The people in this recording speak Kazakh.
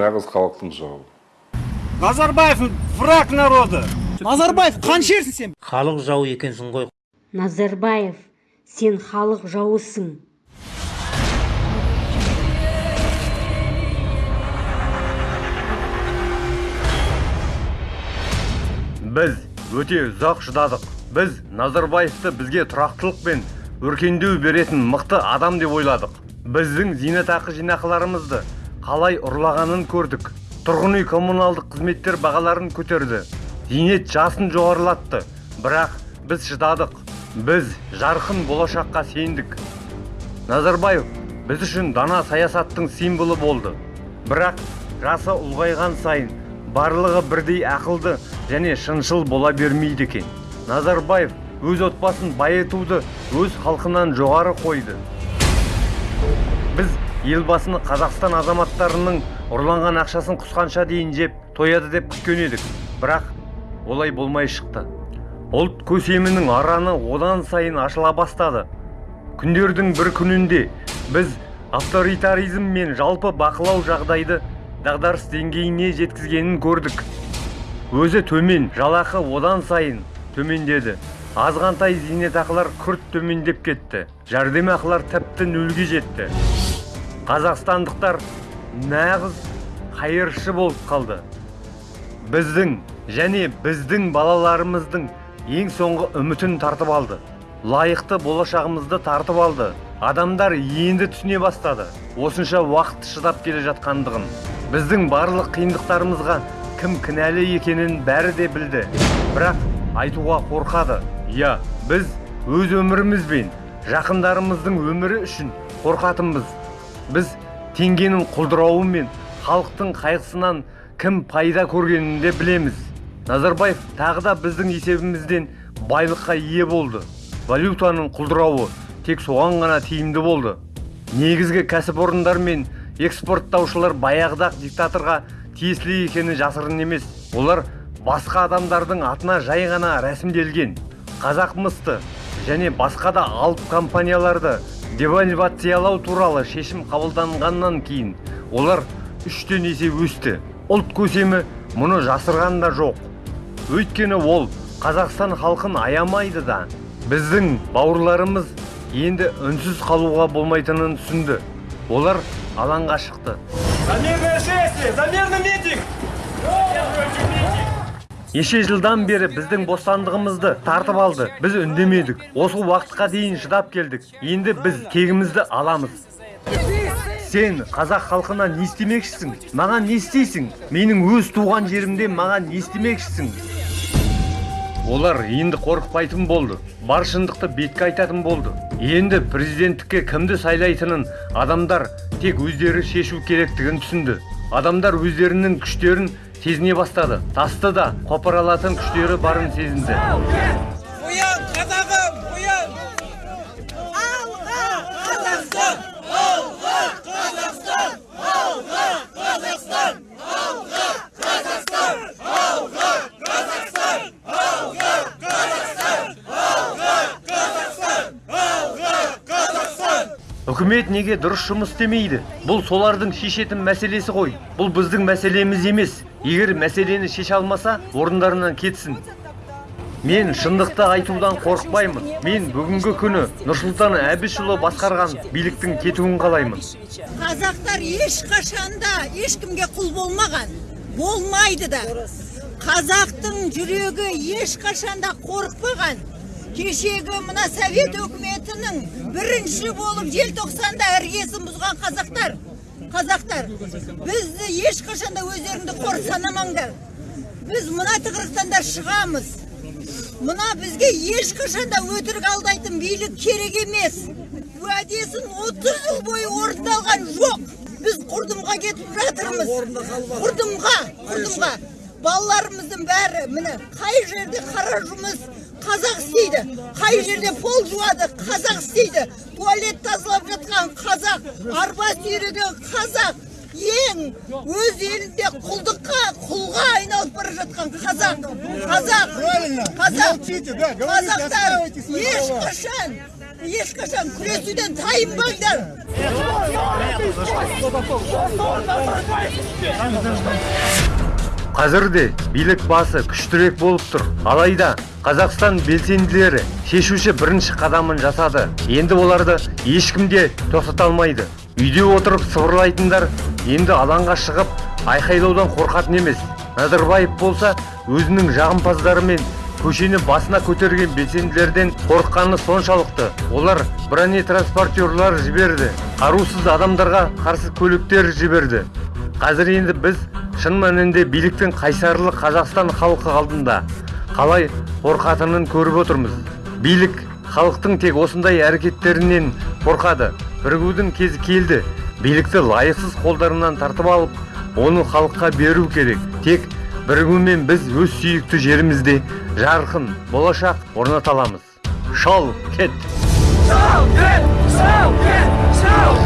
нағыз халықтың жауы Назарбаев враг народа. Назарбаев қаншерсің сен? халық жау екенсің ғой Назарбаев, сен халық жауысың. біз өте ұзақ шыдадық біз назарбаевты бізге тұрақтылық пен өркендеу беретін мықты адам деп ойладық біздің зейнетақы жинақыларымызды қалай ұрлағанын көрдік. Тұрғын үй коммуналдық қызметтер бағаларын көтерді. Зейнет жасын жоғарылатты. Бірақ біз шыдадық. Біз жарқын болашаққа сендік. Назарбаев біз үшін дана саясаттың символы болды. Бірақ жасы ұлғайған сайын барлығы бірдей ақылды және шыншыл бола бермейді екен. Назарбаев өз отбасын байытуды өз халқынан жоғары қойды. Біз елбасыны қазақстан азаматтарының ұрланған ақшасын құсқанша дейін жеп тояды деп күткен едік. Бірақ олай болмай шықты. Ұлт көсемінің араны одан сайын ашыла бастады. Күндердің бір күнінде біз авторитаризм мен жалпы бақылау жағдайды дағдарыс деңгейіне жеткізгенін көрдік. Өзі төмен жалақы одан сайын төмендеді. Азғантай зейнетақылар күрт төмендеп кетті. Жәрдемақылар тіпті нөлге жетті. Қазақстандықтар нағыз қайыршы болып қалды. Біздің және біздің балаларымыздың ең соңғы үмітін тартып алды. Лайықты болашағымызды тартып алды. Адамдар енді түсіне бастады. Осынша уақыт шыдап келе жатқандығын. Біздің барлық қиындықтарымызға кім кінәлі екенін бәрі де білді. Бірақ айтуға қорқады. Иә біз өз өміріміз бен жақындарымыздың өмірі үшін қорқатынбыз. Біз теңгенің құлдырауы мен халықтың қайғысынан кім пайда көргенін де білеміз. Назарбаев тағы да біздің есебімізден байлыққа ие болды. Валютаның құлдырауы тек соған ғана тиімді болды. Негізгі кәсіпорындар мен экспорттаушылар баяғыда диктаторға тиесілі екені жасырын емес. Олар басқа адамдардың атына жай ғана рәсімделген. Қазақ мысты және басқа да алып компанияларды девальвациялау туралы шешім қабылданғаннан кейін олар үштен есе өсті. Ұлт көсемі мұны жасырған да жоқ. Өйткені ол қазақстан халқын аямайды да. Біздің бауырларымыз енді үнсіз қалуға болмайтынын түсінді. Олар алаңға шықты. За мирное шествие! За мирный митинг! Неше жылдан бері біздің бостандығымызды тартып алды. Біз үндемедік. Осы уақытқа дейін шыдап келдік. Енді біз кегімізді аламыз. Сен қазақ халқына не істемекшісің? Маған не істейсің? Менің өз туған жерімде маған не істемекшісің? Олар енді қорықпайтын болды. Бар шындықты бетке айтатын болды. Енді президенттікке кімді сайлайтынын адамдар тек өздері шешу керектігін түсінді. Адамдар өздерінің күштерін сезіне бастады тасты да қопара алатын күштері барын сезінді. Үкімет неге дұрыс жұмыс істемейді? Бұл солардың шешетін мәселесі ғой. Бұл біздің мәселеміз емес. Егер мәселені шеше алмаса орындарынан кетсін. Мен шындықты айтудан қорықпаймын. Мен бүгінгі күні нұрсұлтан әбішұлы басқарған биліктің кетуін қалаймын. Қазақтар ешқашанда ешкімге құл болмаған. Болмайды да. Қазақтың жүрегі ешқашанда қорықпаған. Кешегі мына совет өкіметінің бірінші болып желтоқсанда іргесін бұзған қазақтар қазақтар бізді ешқашанда өздеріңді қор санамаңдар. Біз мына тығырықтан да шығамыз. Мына бізге ешқашанда өтірік алдайтын билік керек емес. Уәдесін 30 жыл бойы орындалған жоқ. Біз құрдымға кетіп жатырмыз. Құрдымға құрдымға. Балаларымыздың бәрі міне қай жерде қара жұмыс қазақ істейді. Қай жерде пол жуады қазақ істейді. Туалет тазалап жатқан қазақ арба сүйреген қазақ ең өз елінде құлдыққа құлға айналып бара жатқан қазақ. Қазақ қазақ. Қазақтар ешқашан ешқашан күресуден тайынбаңдар. Қазір де билік басы күштірек болып тұр. Алайда қазақстан белсенділері шешуші бірінші қадамын жасады. Енді оларды ешкім де тоқтата алмайды. Үйде отырып сыбырлайтындар енді алаңға шығып айқайлаудан қорқатын емес. Назарбаев болса өзінің жағымпаздарымен көшені басына көтерген белсенділерден қорыққаны соншалықты. Олар бронетранспортерлар жіберді қарусыз адамдарға қарсы көліктер жіберді. Қазір енді біз шын мәнінде биліктің қайсарлы қазақстан халқы алдында. Қалай қорқатынын көріп отырмыз. Билік халықтың тек осындай әрекеттерінен қорқады. Бірігудің кезі келді. Билікті лайықсыз қолдарынан тартып алып оны халыққа беру керек. Тек бірігумен біз өз сүйікті жерімізде жарқын болашақ орната аламыз. Шал кет! Italia,